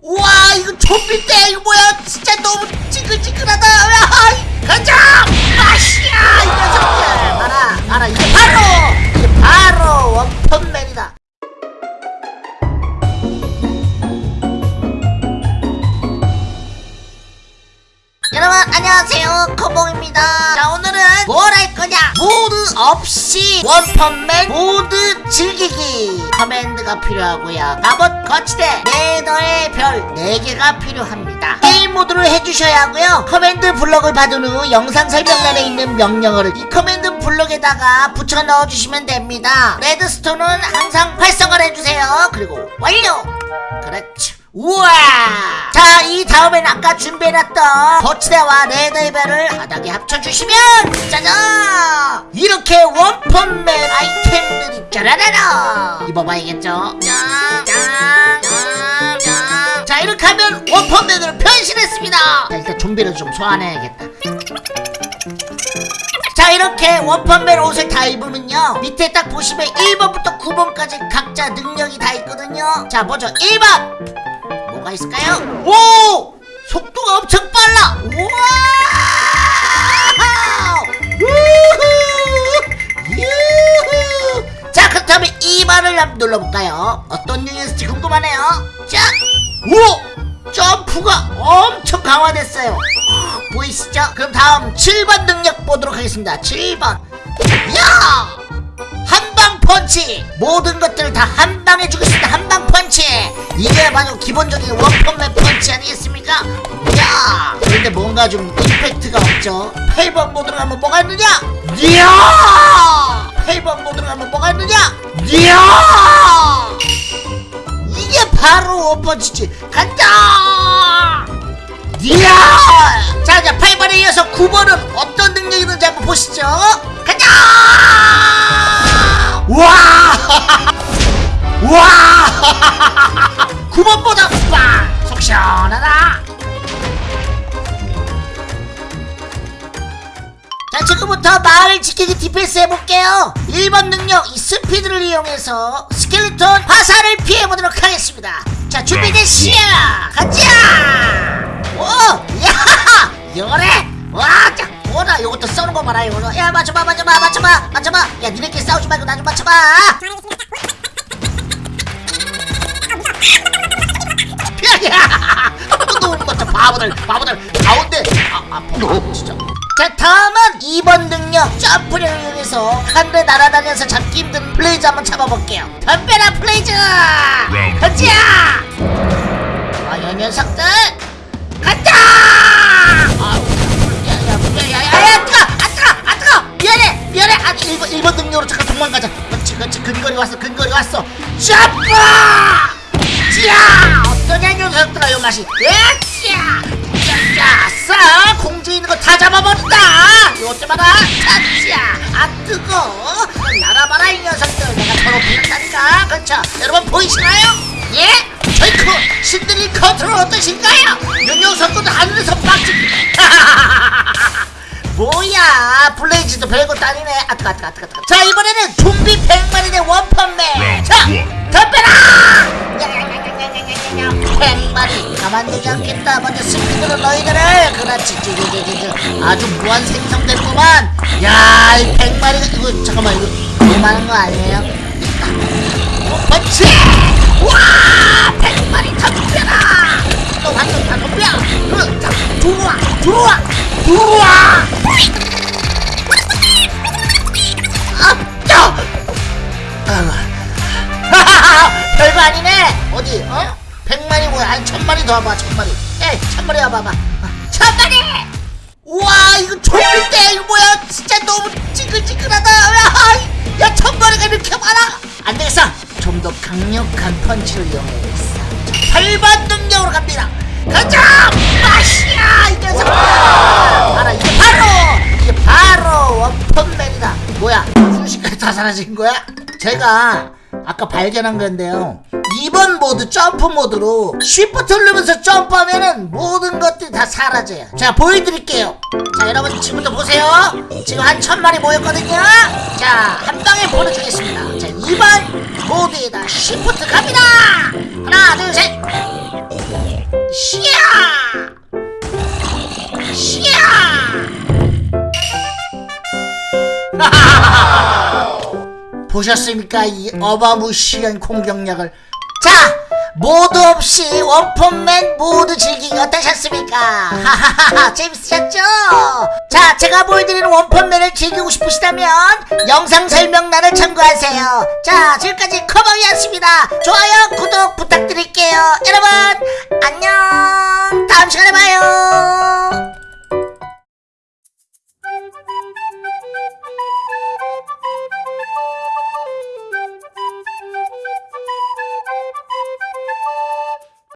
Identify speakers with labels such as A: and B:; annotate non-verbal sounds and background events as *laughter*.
A: 우와 이거 좀비대 이거 뭐야? 진짜 너무 찌글찌글하다. 야, 가자! 마시야 이 녀석들. 봐라 봐라 이게 바로 없이 원펀맨 mod 즐기기. command가 필요하고요. 갑옷 거치대. 네더의 별 4개가 필요합니다. 게임 모드로 해주셔야 하고요. command block을 받은 후 영상 설명란에 있는 명령어를 이 command block에다가 붙여 넣어주시면 됩니다. 레드스톤은 항상 활성화를 해주세요. 그리고 완료! 그렇죠 우와! 자 이 다음엔 아까 준비해놨던 거치대와 레드벨을 바닥에 합쳐주시면 짜잔! 이렇게 원펀맨 아이템들이 짜라라라! 입어봐야겠죠? 자 이렇게 하면 원펀맨으로 변신했습니다! 자 일단 좀비를 좀 소환해야겠다. 자 이렇게 원펀맨 옷을 다 입으면요. 밑에 딱 보시면 1번부터 9번까지 각자 능력이 다 있거든요. 자 먼저 1번 뭐가 있을까요? 오! 속도가 엄청 빨라! 우와! 우후! 유후! 자 그렇다면 2번을 한번 눌러볼까요? 어떤 녀석일지 궁금하네요 자! 오! 점프가 엄청 강화됐어요 보이시죠? 그럼 다음 7번 능력 보도록 하겠습니다 7번 야! 펀치. 모든 것들을 다 한 방에 주겠습니다. 한 방 펀치. 이게 바로 기본적인 원펀맨 펀치 아니겠습니까? 야! 그런데 뭔가 좀 임팩트가 없죠. 8번 모드로 가면 뭐가 있느냐? 이야 8번 모드로 가면 뭐가 있느냐? 이야! 이게 바로 원펀치지. 간다! 이야! 자 이제 8번에 이어서 9번은 어떤 능력이 있는지 한번 보시죠. 가자 와! 와! 9번보다 빵! 속 시원하다! 자 지금부터 마을 지키기 defense 해볼게요 1번 능력 이 스피드를 이용해서 스켈레톤 화살을 피해보도록 하겠습니다 자 준비됐시야 가자 요것도 써는 거 봐라 이거 야 맞춰봐 맞춰봐 맞춰봐 맞춰봐. 야 니네끼리 싸우지 말고 나 좀 맞춰봐. 야야 *laughs* 너무 맞춰 바보들 바보들. 가운데. 아 아파 진짜. 자 다음은 2번 능력 점프를 이용해서 하늘에 날아다녀서 잡기 힘든 blaze 한번 잡아볼게요. 덤벼라 blaze! 가자 아이 녀석들! 간다 녀석들아 요 맛이 야자 자 싸! 공중에 있는 거 다 잡아버린다! 봐라 자자 아 뜨거! 날아봐라 이 녀석들! 내가 더럽힌다니까! 그렇죠? 여러분 보이시나요? 예? 저이크 신들이 컨트롤 어떠신가요? 요 녀석들 하늘에서 빡치 뭐야! blaze도 별것도 아니네. 아뜨거 아뜨거 아뜨거 아뜨거. 자 이번에는 좀비 100마리 대 원펀맨. 자 덤벼라 백마리 가만두지 않겠다. 먼저 스피드로 너희들을. 그렇지. 지지지지지 아주 무한 생성됐구만. 야이 백마리가 이거 잠깐만 이거 너무 거 아니에요? 어, 와 팽마리 잡혀라! 너 완전 다 잡혀 그, 자, 들어와 들어와 들어와! 아, 야! *laughs* 별거 아니네. 어디 어? 백마리 뭐야? 아니 천마리 더 와봐 천마리. 에이 천마리 와봐봐. 어, 천마리! 우와 이거 좀비대 이거 뭐야? 진짜 너무 찌글찌글하다. 야, 야 천마리가 이렇게 많아? 안되겠어. 좀 더 강력한 펀치를 이용해야겠어. 8번 능력으로 갑니다. 가자! 마시야 이 녀석! 봐라 이게 바로 이게 바로 원펀맨이다. 뭐야? 순식간에 다 사라진 거야? 제가 아까 발견한 건데요. 2번 모드 점프 모드로 쉬프트 누르면서 점프하면은 모든 것들이 다 사라져요. 자 보여드릴게요. 자 여러분 지금부터 보세요. 지금 한 천마리 모였거든요. 자 한 방에 보내주겠습니다. 자 2번 모드에다 쉬프트 갑니다. 하나 둘셋. 시야 보셨습니까? 이 어마무시한 공격력을. 자 모두 없이 원펀맨 모두 즐기기 어떠셨습니까? 하하하하 재밌으셨죠? 자 제가 보여드리는 원펀맨을 즐기고 싶으시다면 영상 설명란을 참고하세요. 자 지금까지 커버이었습니다. 좋아요 구독 부탁드릴게요. 여러분 안녕. 다음 시간에 봐요